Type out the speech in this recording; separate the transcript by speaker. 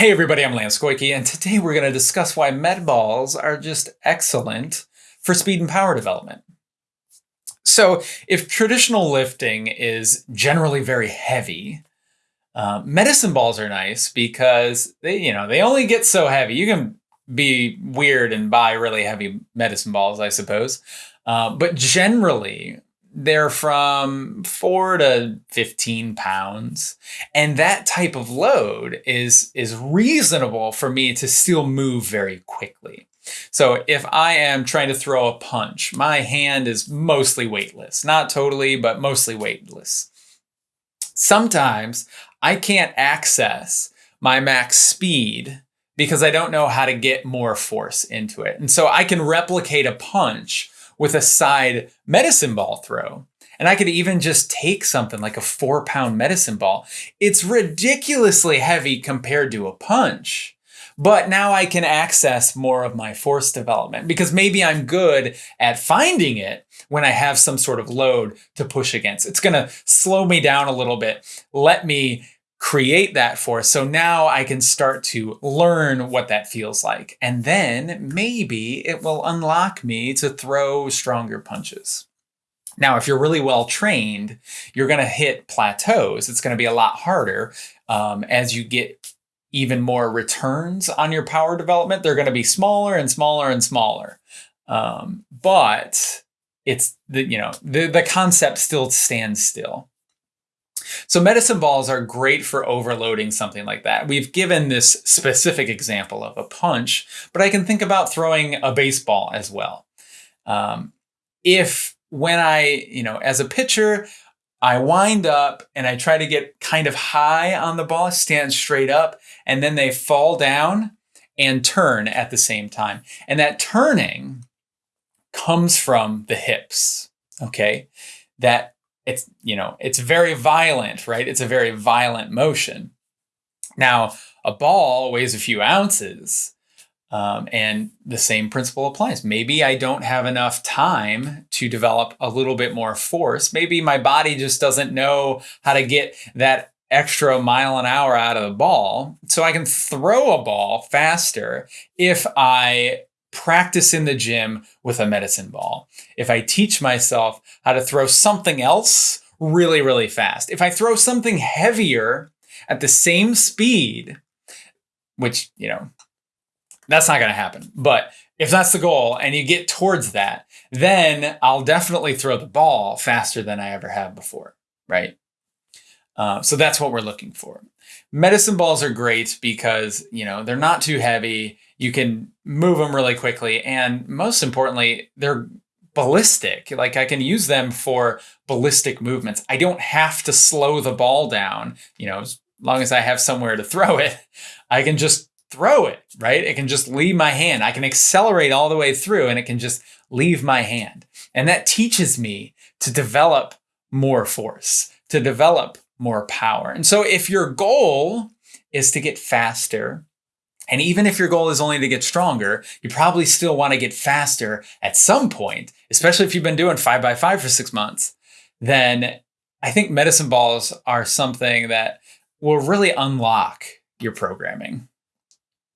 Speaker 1: Hey everybody, I'm Lance Goyke, and today we're going to discuss why med balls are just excellent for speed and power development. So if traditional lifting is generally very heavy, uh, medicine balls are nice because they, you know, they only get so heavy. You can be weird and buy really heavy medicine balls, I suppose. Uh, but generally, they're from four to 15 pounds. And that type of load is, is reasonable for me to still move very quickly. So if I am trying to throw a punch, my hand is mostly weightless, not totally, but mostly weightless. Sometimes I can't access my max speed because I don't know how to get more force into it. And so I can replicate a punch with a side medicine ball throw. And I could even just take something like a four pound medicine ball. It's ridiculously heavy compared to a punch. But now I can access more of my force development because maybe I'm good at finding it when I have some sort of load to push against. It's going to slow me down a little bit, let me create that force. So now I can start to learn what that feels like. And then maybe it will unlock me to throw stronger punches. Now, if you're really well trained, you're going to hit plateaus. It's going to be a lot harder um, as you get even more returns on your power development. They're going to be smaller and smaller and smaller. Um, but it's the, you know, the, the concept still stands still. So medicine balls are great for overloading something like that. We've given this specific example of a punch, but I can think about throwing a baseball as well. Um, if when I, you know, as a pitcher, I wind up and I try to get kind of high on the ball, stand straight up, and then they fall down and turn at the same time. And that turning comes from the hips, okay? That it's, you know, it's very violent, right? It's a very violent motion. Now, a ball weighs a few ounces, um, and the same principle applies. Maybe I don't have enough time to develop a little bit more force. Maybe my body just doesn't know how to get that extra mile an hour out of the ball. So I can throw a ball faster if I practice in the gym with a medicine ball. If I teach myself how to throw something else really, really fast. If I throw something heavier at the same speed, which, you know, that's not going to happen. But if that's the goal and you get towards that, then I'll definitely throw the ball faster than I ever have before, right? Uh, so that's what we're looking for. Medicine balls are great because, you know, they're not too heavy. You can move them really quickly. And most importantly, they're ballistic. Like I can use them for ballistic movements. I don't have to slow the ball down, you know, as long as I have somewhere to throw it, I can just throw it, right? It can just leave my hand. I can accelerate all the way through and it can just leave my hand. And that teaches me to develop more force, to develop more power. And so if your goal is to get faster, and even if your goal is only to get stronger, you probably still want to get faster at some point, especially if you've been doing five by five for six months, then I think medicine balls are something that will really unlock your programming.